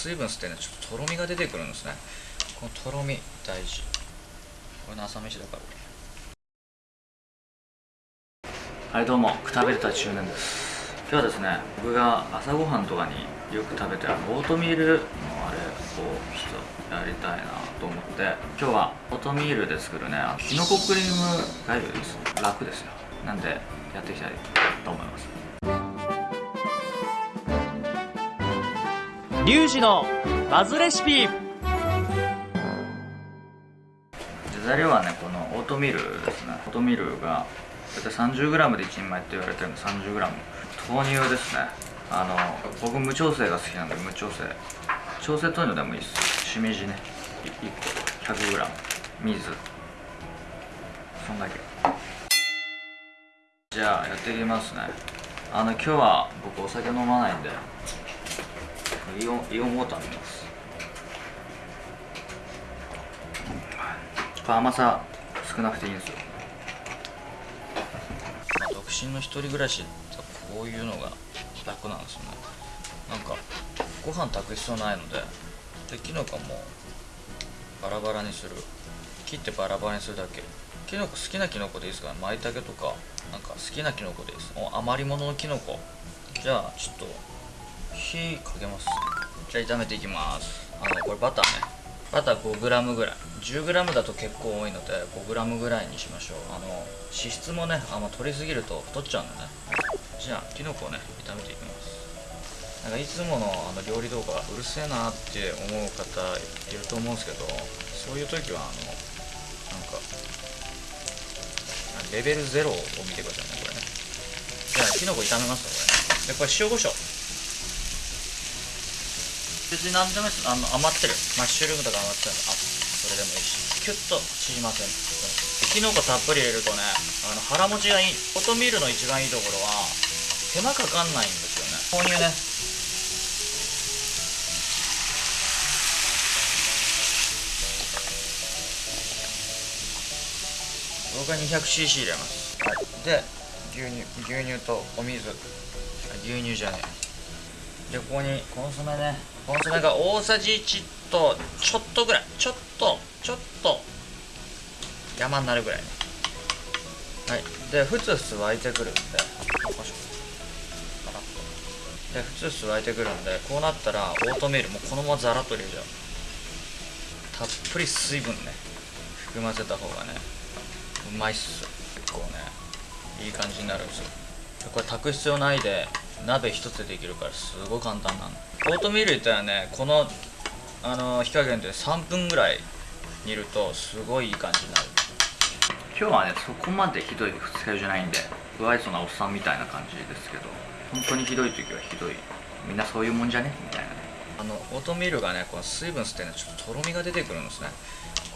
水分吸ってねちょっととろみが出てくるんですね。このとろみ大事。これの朝飯だからはいどうもくたびれた中年です。今日はですね僕が朝ごはんとかによく食べてるオートミールのあれをちょっとやりたいなと思って今日はオートミールで作るねきのこクリームがゆです。楽ですよ。なんでやっていきたいと思います。リュウジのバズレシピ。材料はねこのオートミールですねオートミールが大体 30g で1人前って言われてるんで 30g 豆乳ですね。あの僕無調整が好きなんで無調整。調整豆乳でもいいです。しめじね。1個 100g 水。そんだけ。じゃあやっていきますね。あの今日は僕お酒飲まないんでイオンイオンウォーター飲みます甘さ少なくていいんですよ、ま、独身の一人暮らしってこういうのが楽なんですよね。なんかご飯炊く必要ないのでできのこもバラバラにする。切ってバラバラにするだけ。きのこ好きなきのこでいいですから舞茸とかなんか好きなきのこでいいです。余り物のきのこじゃあちょっと火かけます。じゃあ炒めていきます。あのこれバターね。バター 5g ぐらい。10g だと結構多いので 5g ぐらいにしましょう。あの脂質もねあんま取りすぎると太っちゃうんでね。じゃあきのこをね炒めていきます。なんかいつものあの料理動画うるせえなって思う方いると思うんですけどそういう時はあのなんかレベル0を見てくださいねこれね。じゃあきのこ炒めますこれ。ねでこれ塩コショウ別に何でもいいです。あの余ってる。マッシュルームとか余ってる。あそれでもいいし。キュッと縮ませんきのこたっぷり入れるとねあの腹持ちがいい。オートミールの一番いいところは手間かかんないんですよね。豆乳ね。僕は 200cc 入れます、はい、で牛乳牛乳とお水。牛乳じゃねえ。でここにコンソメね。コンソメが大さじ1とちょっとぐらい。ちょっとちょっと山になるぐらいね。はい。でふつふつ沸いてくるんでよいしょでふつふつ沸いてくるんでこうなったらオートミールもうこのままザラッと入れちゃう。たっぷり水分ね。含ませた方がねうまいっす。結構ねいい感じになるんですよ。これ炊く必要ないで鍋一つでできるからすごい簡単なのオートミールいったらね。このあの火加減で3分ぐらい煮るとすごいいい感じになる。今日はねそこまでひどい二日酔いじゃないんで不愛想なおっさんみたいな感じですけど本当にひどい時はひどい。みんなそういうもんじゃね？みたいなね。あのオートミールがねこの水分吸ってねちょっととろみが出てくるんですね。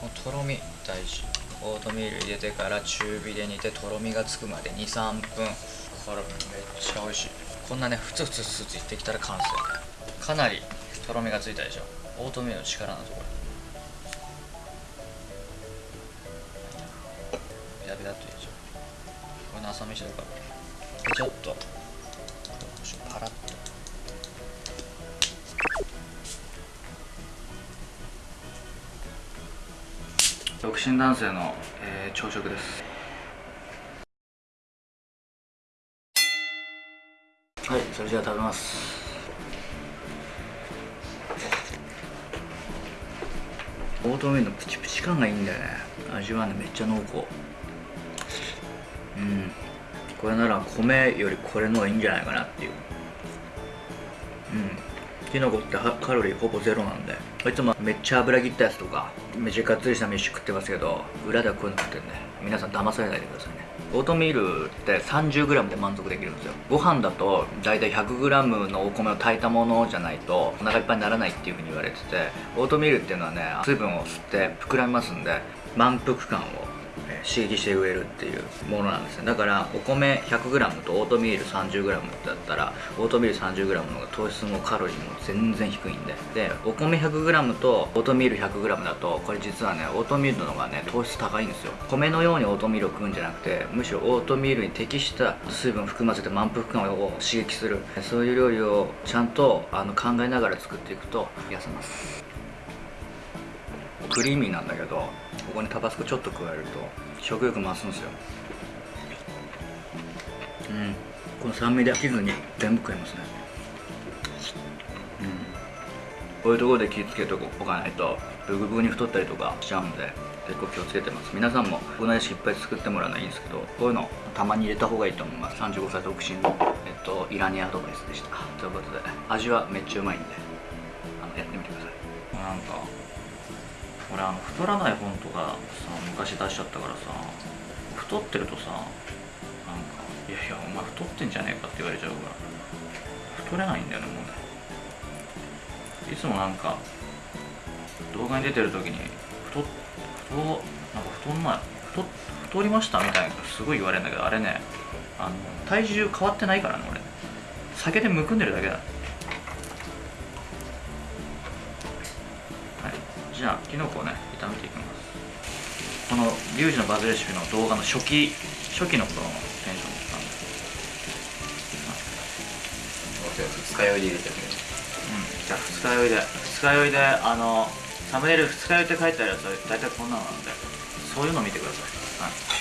このとろみ大事。オートミール入れてから中火で煮てとろみがつくまで23分。これめっちゃ美味しいこんなねふつふつふつついってきたら完成かなりとろみがついたでしょオートミールの力なんですこれやべだっと入れちゃうこれの朝飯だからちょっとパラッと独身男性の、えー朝食です。それじゃあ食べます。オートミールのプチプチ感がいいんだよね。味はねめっちゃ濃厚。うん。これなら米よりこれの方がいいんじゃないかなっていう。うん。きのこってカロリーほぼゼロなんで。いつもめっちゃ油切ったやつとかめっちゃがっつりした飯食ってますけど裏ではこういうの食ってるんで皆さん騙されないでくださいね。オートミールって 30g で満足できるんですよ。ご飯だと大体 100g のお米を炊いたものじゃないとお腹いっぱいにならないっていうふうに言われててオートミールっていうのはね水分を吸って膨らみますんで満腹感を、刺激して植えるっていうものなんですねだからお米 100g とオートミール 30g だったらオートミール 30g の方が糖質もカロリーも全然低いんで。でお米 100g とオートミール 100g だとこれ実はねオートミールの方がね糖質高いんですよ。米のようにオートミールを食うんじゃなくてむしろオートミールに適した水分を含ませて満腹感を刺激する。そういう料理をちゃんとあの考えながら作っていくと痩せます。クリーミーなんだけどここにタバスコちょっと加えると食欲増すんですよ。うん。この酸味で飽きずに全部食えますね。うん。こういうところで気をつけておかないとブクブクに太ったりとかしちゃうんで結構気をつけてます。皆さんもこのレシピいっぱい作ってもらうのはいんですけどこういうのたまに入れた方がいいと思います。35歳独身の、えっと、イラニアドバイスでした。ということで味はめっちゃうまいんであのやってみてください。なんか俺あの太らない本とかさ昔出しちゃったからさ太ってるとさなんか「いやいやお前太ってんじゃねえか」って言われちゃうから太れないんだよねもうね。いつもなんか動画に出てる時に太っ太なんか太んない太太りましたみたいなすごい言われるんだけどあれねあの体重変わってないからね俺。酒でむくんでるだけだ。きのこをね炒めていきます。このリュウジのバズレシピの動画の初期初期の頃のテンションなんです二日酔いで入れてるうん。じゃあ二日酔いで二日酔いであのサムネイル二日酔いって書いてあるやつは大体こんなのなんでそういうの見てください、はい